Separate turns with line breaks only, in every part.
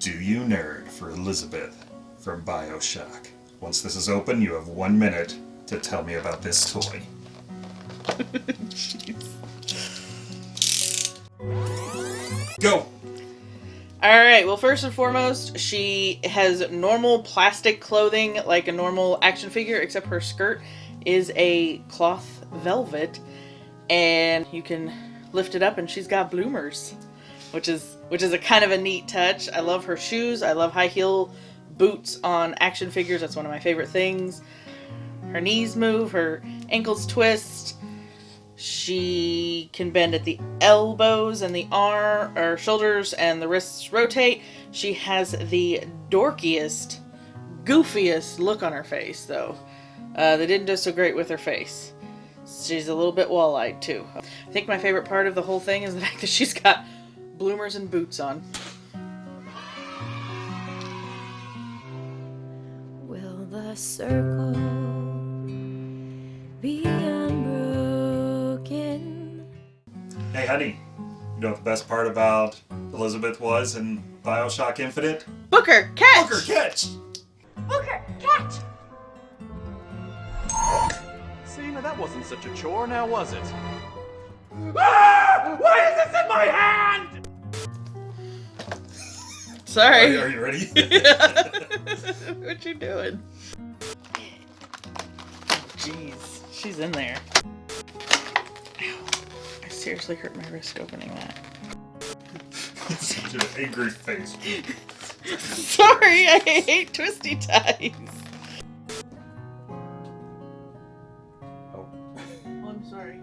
Do You Nerd for Elizabeth from Bioshock. Once this is open, you have one minute to tell me about this toy. Go!
Alright, well, first and foremost, she has normal plastic clothing like a normal action figure, except her skirt is a cloth velvet, and you can lift it up and she's got bloomers, which is which is a kind of a neat touch. I love her shoes. I love high heel boots on action figures. That's one of my favorite things. Her knees move, her ankles twist. She can bend at the elbows and the arm or shoulders and the wrists rotate. She has the dorkiest, goofiest look on her face though. Uh, they didn't do so great with her face. She's a little bit wall-eyed too. I think my favorite part of the whole thing is the fact that she's got bloomers and boots on.
Will the circle be unbroken?
Hey, honey, you know what the best part about Elizabeth was in Bioshock Infinite?
Booker, catch!
Booker, catch!
Booker, catch!
See, now that wasn't such a chore, now was it?
Ah! Why is this in my hand?
Sorry.
Are, are you ready?
what you doing? Jeez, she's in there. Ow. I seriously hurt my wrist opening that.
Such an angry face.
Sorry, I hate twisty ties.
Oh.
oh I'm sorry.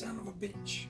Son of a bitch.